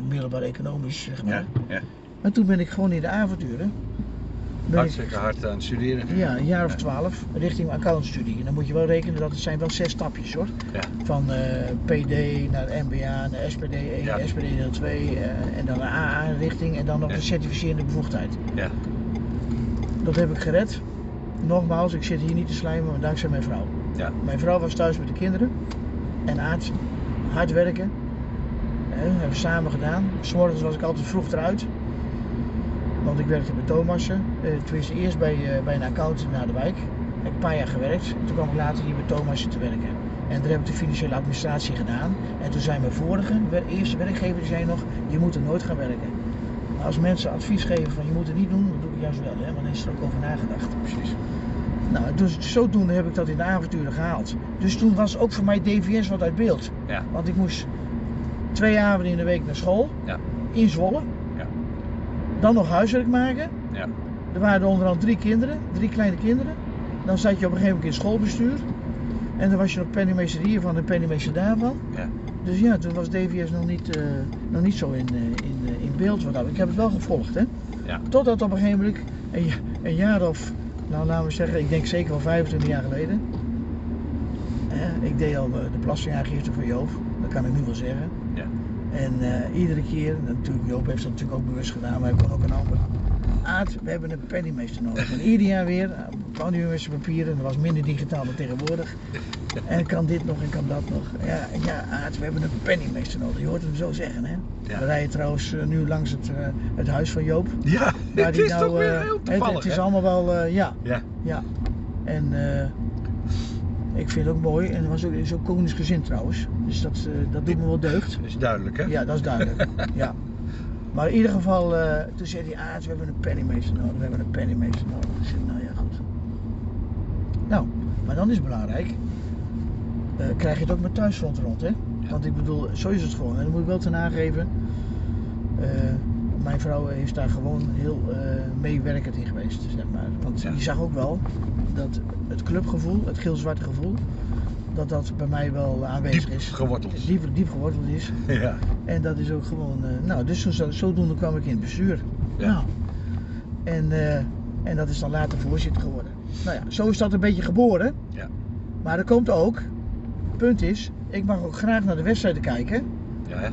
middelbaar economisch, zeg maar. Ja, ja. Maar toen ben ik gewoon in de avonturen. Ik, Hartstikke hard aan het studeren. ja, een jaar of twaalf richting accountstudie. En dan moet je wel rekenen dat het zijn wel zes stapjes hoor. Ja. Van eh, PD naar MBA, naar SPD 1, Ja. SPD deel 2 eh, en dan een AA richting en dan nog de certificerende bevoegdheid. Ja. Dat heb ik gered. Nogmaals, ik zit hier niet te slijmen, maar dankzij mijn vrouw. Ja. Mijn vrouw was thuis met de kinderen en Aad hard werken. Hebben we samen gedaan. S'morgens was ik altijd vroeg eruit. Want ik werkte bij Thomassen. Eh, tenminste eerst bij, eh, bij een accountant naar de wijk. Heb ik een paar jaar gewerkt. En toen kwam ik later hier bij Thomassen te werken. En daar heb ik de financiële administratie gedaan. En toen zei mijn vorige, eerste werkgever, zei nog, je moet er nooit gaan werken. Als mensen advies geven van je moet het niet doen, dan doe ik juist wel. Hè? Want dan is er ook over nagedacht. Precies. Nou, dus zodoende heb ik dat in de avonturen gehaald. Dus toen was ook voor mij DVS wat uit beeld. Ja. Want ik moest twee avonden in de week naar school. Ja. In Zwolle. Ja. Dan nog huiswerk maken. Ja. Er waren er onderhand drie kinderen, drie kleine kinderen. Dan zat je op een gegeven moment in schoolbestuur. En dan was je nog penningmeester hier van en penningmeester daarvan. Ja. Dus ja, toen was DVS nog niet, eh, nog niet zo in, eh, in, eh, in beeld. Wat. Ik heb het wel gevolgd, hè. Ja. Totdat op een gegeven moment, een jaar of, nou laten we zeggen, ik denk zeker wel 25 jaar geleden. Hè, ik deed al eh, de belastingaangifte voor Joop, dat kan ik nu wel zeggen. Ja. En eh, iedere keer, natuurlijk, Joop heeft dat natuurlijk ook bewust gedaan, maar hij kon ook een ander. Aad, we hebben een penningmeester nodig. En ieder jaar weer, papieren, dat was minder digitaal dan tegenwoordig. En kan dit nog en kan dat nog. Ja, ja Aad, we hebben een penningmeester nodig. Je hoort hem zo zeggen, hè. Ja. We rijden trouwens eh, nu langs het, eh, het huis van Joop. Ja, het is nou, toch weer eh, heel toevallig, het is hè? allemaal wel, ja, Ja. ja. En ik vind het ook mooi. En het was ook, is ook koningsgezind trouwens. Dus dat, dat doet me wel deugd. Dat is duidelijk, hè? Ja, dat is duidelijk. ja. Maar in ieder geval, toen zei hij, ah, we hebben een penningmeester nodig. We hebben een penningmeester nodig. Ik zei, nou ja, goed. Nou, maar dan is het belangrijk. eh, krijg je het ook met thuisfront rond, hè? Want ik bedoel, zo is het gewoon. En dan moet ik wel ten aangeven. eh, mijn vrouw is daar gewoon heel eh, meewerkend in geweest, zeg maar. Want Ja. je zag ook wel dat het clubgevoel, het geel-zwarte gevoel, dat dat bij mij wel aanwezig Diep is. geworteld. Diep, diep geworteld is. Ja. En dat is ook gewoon, nou, dus zo, zodoende kwam ik in het bestuur. Ja. Nou, en, en dat is dan later voorzitter geworden. Nou ja, zo is dat een beetje geboren. Ja. Maar er komt ook, punt is, ik mag ook graag naar de wedstrijden kijken. Ja, hè?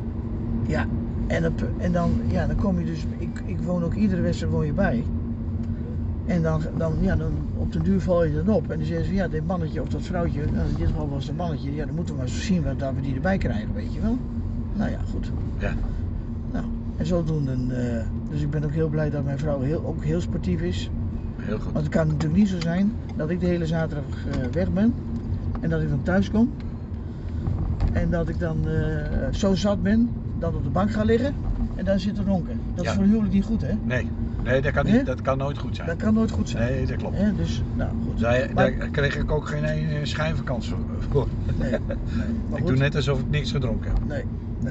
Ja, en, dat, en dan, ja, dan kom je dus, ik, ik woon ook iedere wedstrijd woon je bij. En dan, dan, ja, dan op den duur val je dan op. En dan zeggen ze, ja, dit mannetje of dat vrouwtje, nou, in dit geval was het een mannetje, ja, dan moeten we maar eens zien wat, dat we die erbij krijgen, weet je wel. Nou ja, goed. Ja. Nou, en zodoende, eh dus ik ben ook heel blij dat mijn vrouw heel, ook heel sportief is. Heel goed. Want het kan natuurlijk niet zo zijn dat ik de hele zaterdag eh, weg ben en dat ik dan thuis kom en dat ik dan eh, zo zat ben, dan op de bank ga liggen en dan zit te ronken. Dat Ja. is voor een huwelijk niet goed, hè? Nee, nee dat, kan niet, dat kan nooit goed zijn. Dat kan nooit goed zijn. Nee, dat klopt. Dus, nou goed. Daar, Maar- daar kreeg ik ook geen ene schijnvakantie voor. Nee, nee. Ik doe net alsof ik niks gedronken heb. Nee,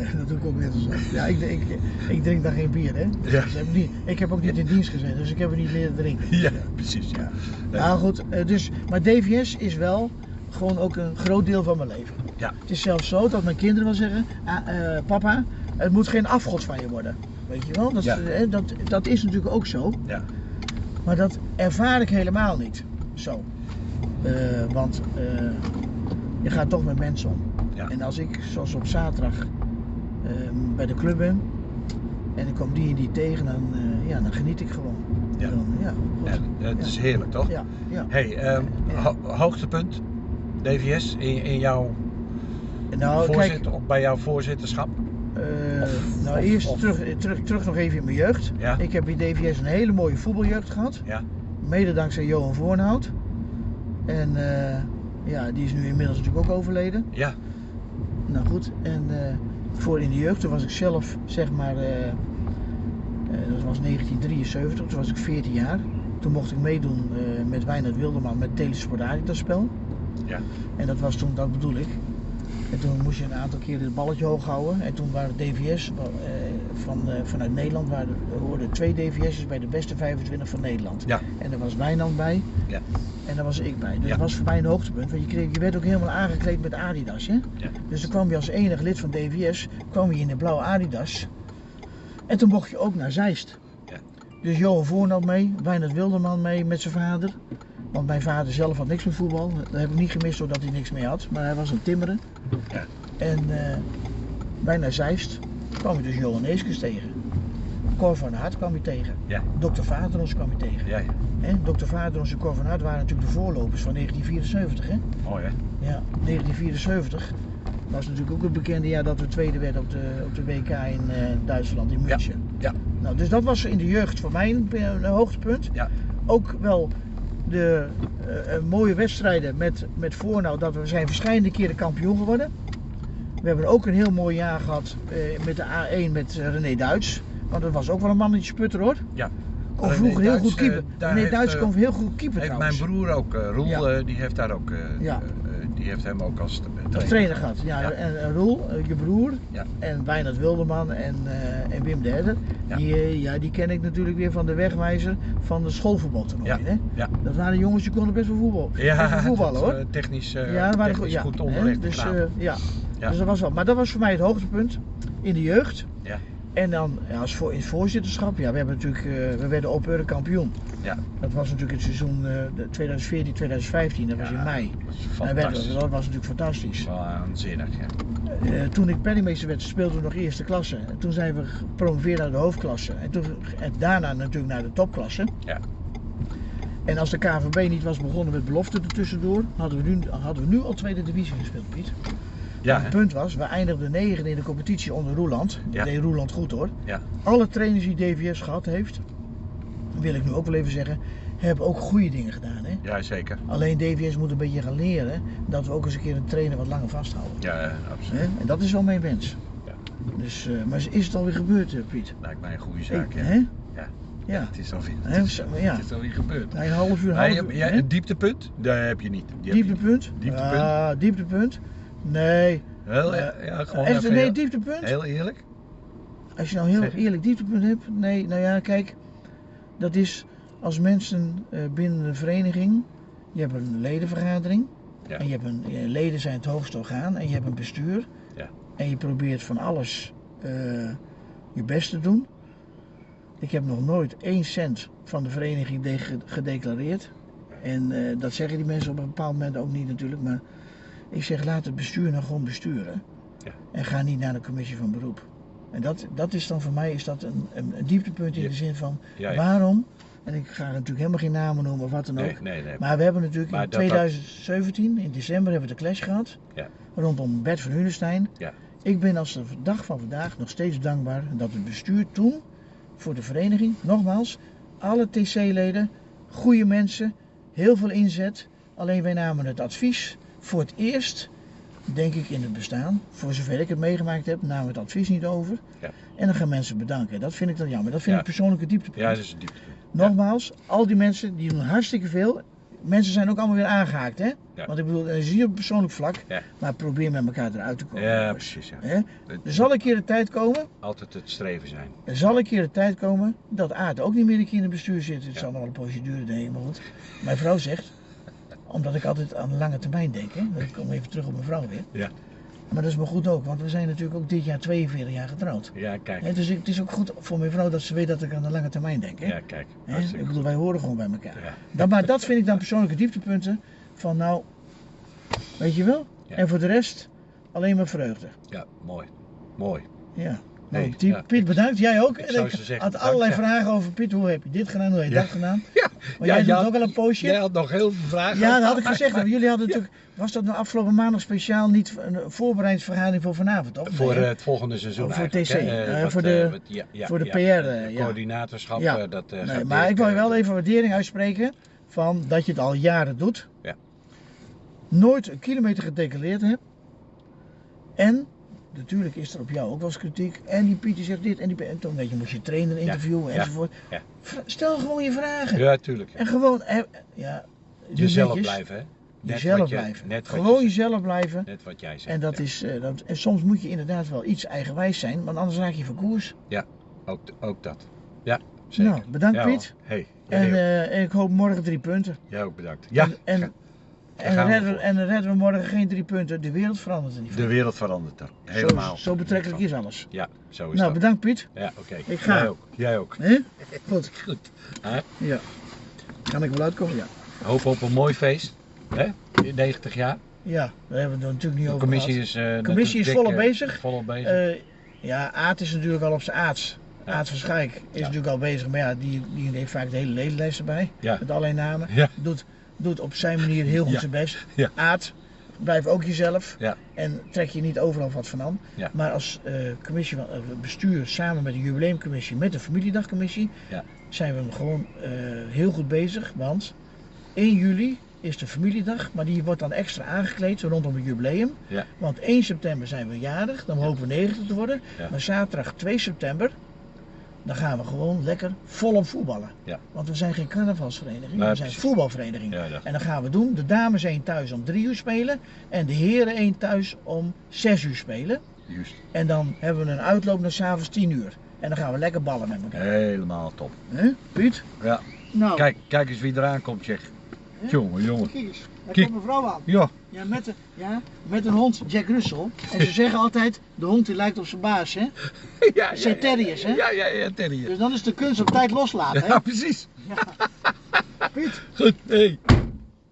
nee, dat doe ik ook net als. Ja, ik, ik, ik drink daar geen bier, hè? Ja. Dus ik, heb niet, ik heb ook niet in dienst gezeten, dus ik heb er niet leren drinken. Ja, precies. Ja. Ja. Nou goed, eh, dus, maar DVS is wel gewoon ook een groot deel van mijn leven. Ja. Het is zelfs zo dat mijn kinderen wel zeggen, ah, eh, papa, het moet geen afgod van je worden. Weet je wel, dat, Ja. eh, dat, dat is natuurlijk ook zo. Ja. Maar dat ervaar ik helemaal niet zo. Want je gaat toch met mensen om. Ja. En als ik, zoals op zaterdag, bij de club ben en ik kom die en die tegen, dan, eh, ja, dan geniet ik gewoon. Ja. Dan, ja, goed. En het Ja. is heerlijk, toch? Ja, ja. Hey, ehm, ho- hoogtepunt DVS in, in jouw Nou, kijk, voorzitter, bij jouw voorzitterschap? eh, Of- nou of- eerst of- terug, terug, terug nog even in mijn jeugd. Ja. Ik heb bij DVS een hele mooie voetbaljeugd gehad. Ja. Mede dankzij Johan Voornhout. En eh, ja, die is nu inmiddels natuurlijk ook overleden. Ja. Nou goed, en eh, voor in de jeugd, toen was ik zelf zeg maar, eh, eh, dat was 1973, toen was ik 14 jaar. Toen mocht ik meedoen eh, met Wijnand Wilderman met Telesport Adidas spel. Ja. En dat was toen, dat bedoel ik. En toen moest je een aantal keer het balletje hoog houden. En toen waren DVS eh, van, eh, vanuit Nederland, waren, er hoorden twee DVS'ers bij de beste 25 van Nederland. Ja. En daar was Wijnand bij. Ja. En daar was ik bij. Dus Ja. dat was voor mij een hoogtepunt. Want je, kreeg, je werd ook helemaal aangekleed met Adidas. Hè? Ja. Dus dan kwam je als enig lid van DVS kwam je in de blauwe Adidas. En toen mocht je ook naar Zeist. Ja. Dus Johan Voornat mee, Wijnand Wilderman mee met zijn vader. Want mijn vader zelf had niks met voetbal. Dat heb ik niet gemist doordat hij niks meer had. Maar hij was een timmeren. Ja. En eh wij naar Zeist kwam je dus Johan Eeskens tegen. Cor van Hart kwam je tegen. Ja. Dr. Vaderons kwam je tegen. Ja, ja. Dr. Vaderons en Cor van Hart waren natuurlijk de voorlopers van 1974. Hè? Mooi hè? Ja, 1974 was natuurlijk ook het bekende jaar dat we tweede werden op de, op de WK in eh, Duitsland, in München. ja. Nou, dus dat was in de jeugd voor mij een, een hoogtepunt. Ja. Ook wel de eh, eh, mooie wedstrijden met, met dat we zijn verschillende keren kampioen geworden. We hebben ook een heel mooi jaar gehad eh, met de A1 met René Duits. Want dat was ook wel een mannetje sputter hoor. Ja. Kon vroeger heel Duits, goed keeper. René heeft, Duits kon heel goed keeper Heeft trouwens. mijn broer ook, Roel, Ja. die heeft daar ook, Ja. Eh, eh, die heeft hem ook als tra- Als trainer, trainer gehad. Ja, Ja. En, en Roel, eh, je broer, Ja. en Wijnand Wilderman en, eh, en Wim de Herder, Ja. die, eh, ja, die ken ik natuurlijk weer van de wegwijzer van de schoolvoetbaltoernooi. Ja. Hè? Ja. Dat waren jongens die konden best wel voetbal. best wel Ja, voetballen hoor. eh, technisch, eh, ja, waren technisch ja, goed hè, onderlegd. Dus, eh, ja. Ja. dus dat was wel. Maar dat was voor mij het hoogtepunt in de jeugd. En dan ja, als voor, in het voorzitterschap, ja, we, hebben natuurlijk, eh, we werden op kampioen. Ja. Dat was natuurlijk het seizoen eh, de 2014, 2015, dat was Ja, in mei. dat we- fantastisch. dat was natuurlijk fantastisch. Waanzinnig, ja. Eh, toen ik penningmeester werd, speelden we nog eerste klasse. En toen zijn we gepromoveerd naar de hoofdklasse. En, toen, en daarna natuurlijk naar de topklasse. Ja. En als de KVB niet was begonnen met belofte ertussendoor, hadden we nu, hadden we nu al tweede divisie gespeeld, Piet. Ja, het punt was, we eindigden negende in de competitie onder Roeland. Dat deed Roeland goed hoor. Ja. Alle trainers die DVS gehad heeft, wil ik nu ook wel even zeggen, hebben ook goede dingen gedaan. Hè? ja, zeker. Alleen DVS moet een beetje gaan leren dat we ook eens een keer een trainer wat langer vasthouden. Ja, absoluut. Hè? En dat is wel mijn wens. Ja. Dus, eh, maar is het alweer gebeurd, eh, Piet? Lijkt mij een goede zaak, Ik- hè? Ja. Ja. Het is alweer, het is, ja. het is alweer gebeurd. Een half uur, half uur. ja, een dieptepunt, daar heb je niet. Die heb je niet. dieptepunt? Dieptepunt? Ah, dieptepunt? Nee. Heel, Eh, ja, gewoon Echt, even nee, heel, dieptepunt? heel eerlijk. Als je nou heel Zeg. eerlijk dieptepunt hebt? Nee, nou ja, kijk. Dat is als mensen eh, binnen een vereniging. Je hebt een ledenvergadering. Ja. En je hebt een, je leden zijn het hoogste orgaan. En je hebt een bestuur. Ja. En je probeert van alles eh, je best te doen. Ik heb nog nooit één cent van de vereniging de- gedeclareerd. En eh, dat zeggen die mensen op een bepaald moment ook niet natuurlijk. Maar ik zeg laat het bestuur nou gewoon besturen. Ja. En ga niet naar de commissie van beroep. En dat, dat is dan voor mij is dat een, een, een dieptepunt in Ja. de zin van Ja, waarom. En ik ga natuurlijk helemaal geen namen noemen of wat dan ook. Nee, nee. Maar we hebben natuurlijk in dat- dat- 2017, in december, hebben we de clash gehad. Ja. Rondom Bert van Hunestein. Ja. Ik ben als de dag van vandaag nog steeds dankbaar dat het bestuur toen voor de vereniging, nogmaals, alle TC-leden, goede mensen, heel veel inzet. Alleen wij namen het advies voor het eerst, denk ik in het bestaan, voor zover ik het meegemaakt heb, namen we het advies niet over. Ja. En dan gaan mensen bedanken. Dat vind ik dan jammer. Dat vind Ja. ik persoonlijke dieptepunt. Ja, dat is een dieptepunt. Nogmaals, al die mensen die doen hartstikke veel. Mensen zijn ook allemaal weer aangehaakt, hè? Want ik bedoel, dat is hier op persoonlijk vlak. Maar probeer met elkaar eruit te komen. Ja, precies. Ja. Er zal een keer de tijd komen, Altijd het streven zijn. er zal een keer de tijd komen dat Aard ook niet meer een keer in het bestuur zit. Het zal nog wel een procedure nemen, maar goed. Mijn vrouw zegt, omdat ik altijd aan de lange termijn denk, hè? Ik kom even terug op mijn vrouw weer. Ja. Maar dat is me goed ook, want we zijn natuurlijk ook dit jaar 42 jaar getrouwd. Ja, kijk. Dus het is ook goed voor mijn vrouw dat ze weet dat ik aan de lange termijn denk. Hè? Ja, kijk. Ik bedoel, wij horen gewoon bij elkaar. Ja. Maar dat vind ik dan persoonlijke dieptepunten. Van nou, weet je wel? Ja. En voor de rest alleen maar vreugde. Ja, mooi. Mooi. Ja. Nee, Piet, ja, Piet, ik- bedankt. Jij ook. ik zeggen, had bedankt, allerlei ja. vragen over Piet. Hoe heb je dit gedaan? Hoe heb je Ja. dat gedaan? Ja. Maar jij doet had- ook al een poosje. Jij had nog heel veel vragen. Ja, dat had ik gezegd. Jullie hadden natuurlijk, was dat nou afgelopen maandag speciaal niet een voorbereidingsvergadering voor vanavond, toch? Voor Nee, eh, het volgende seizoen voor TC. Eh, eh, wat, voor de- wat- voor de PR, ja. coördinatorschap, Ja. dat Nee, gaat maar ik wil je wel even waardering uitspreken van dat je het al jaren doet. Ja. Nooit een kilometer gedeclareerd hebt. En natuurlijk is er op jou ook wel eens kritiek. En die Pieter zegt dit en die en toen weet je, moest je trainer interviewen ja, enzovoort. ja. Stel gewoon je vragen. Ja, tuurlijk. En gewoon, eh, ja, Jezelf netjes. blijven, hè. Net jezelf je- blijven. net Gewoon je- jezelf blijven. Net wat jij zegt. En, dat ja. is, eh, dat, en soms moet je inderdaad wel iets eigenwijs zijn, want anders raak je van koers. Ook, ook dat. Ja, zeker. Nou, bedankt Ja, Piet. Hey, En eh, ik hoop morgen drie punten. jij ook bedankt. Ja, En, en, we redden, voor. en redden we morgen geen drie punten. De wereld verandert er niet van. de wereld verandert er. Helemaal. Zo, zo betrekkelijk is alles. Ja, zo is Nou, dat. bedankt Piet. Ja, oké. Ik ga. Jij ook. Jij ook. Hè? Goed. Goed. Ja. Kan ik wel uitkomen? Ja. Hoop op een mooi feest. Hè? 90 jaar. Ja, daar hebben we het natuurlijk niet De over commissie gehad. is, eh, commissie is volop eh, bezig. Volop bezig. Eh, ja, Aad is natuurlijk al op zijn aards. Ja. Aad van Schaik is Ja. natuurlijk al bezig, maar ja, die, die heeft vaak de hele ledenlijst erbij. Ja. Met allerlei namen. Ja. Doet, doet op zijn manier heel goed Ja. zijn best. Ja. Aad, blijf ook jezelf. Ja. En trek je niet overal wat van aan. Ja. Maar als eh, commissie eh, bestuur samen met de jubileumcommissie, met de familiedagcommissie, Ja. zijn we gewoon eh, heel goed bezig. Want 1 juli is de familiedag, maar die wordt dan extra aangekleed zo rondom het jubileum. Want 1 september zijn we jarig, dan hopen we 90 te worden. Maar zaterdag 2 september, dan gaan we gewoon lekker volop voetballen. Ja. Want we zijn geen carnavalsvereniging, Nee, we zijn precies. voetbalvereniging. Ja, dat- En dan gaan we doen, de dames één thuis om 3 uur spelen en de heren één thuis om 6 uur spelen. Juist. En dan hebben we een uitloop naar s'avonds 10 uur. En dan gaan we lekker ballen met elkaar. Helemaal top. Hè, Piet? Ja. Nou, Kijk, kijk eens wie eraan komt, zeg. Jongen, jongen. Daar Kijk. komt een vrouw aan. Ja. Ja met, de, ja, met een hond, Jack Russell. En ze zeggen altijd, de hond die lijkt op zijn baas, hè. ja, Het zijn terriers, hè? Ja, ja, ja, terrier. Dus dan is de kunst op tijd loslaten, hè. Ja, precies. Piet, Goed, hey.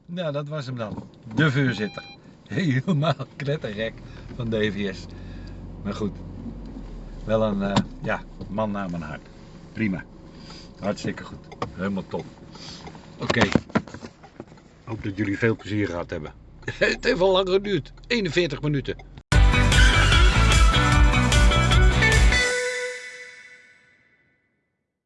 Nou, dat was hem dan. De voorzitter. Helemaal knettergek van DVS. Maar goed. Wel een eh, ja, man naar mijn hart. Prima. Hartstikke goed. Helemaal top. Oké. Hoop dat jullie veel plezier gehad hebben. Het heeft al lang geduurd. 41 minuten.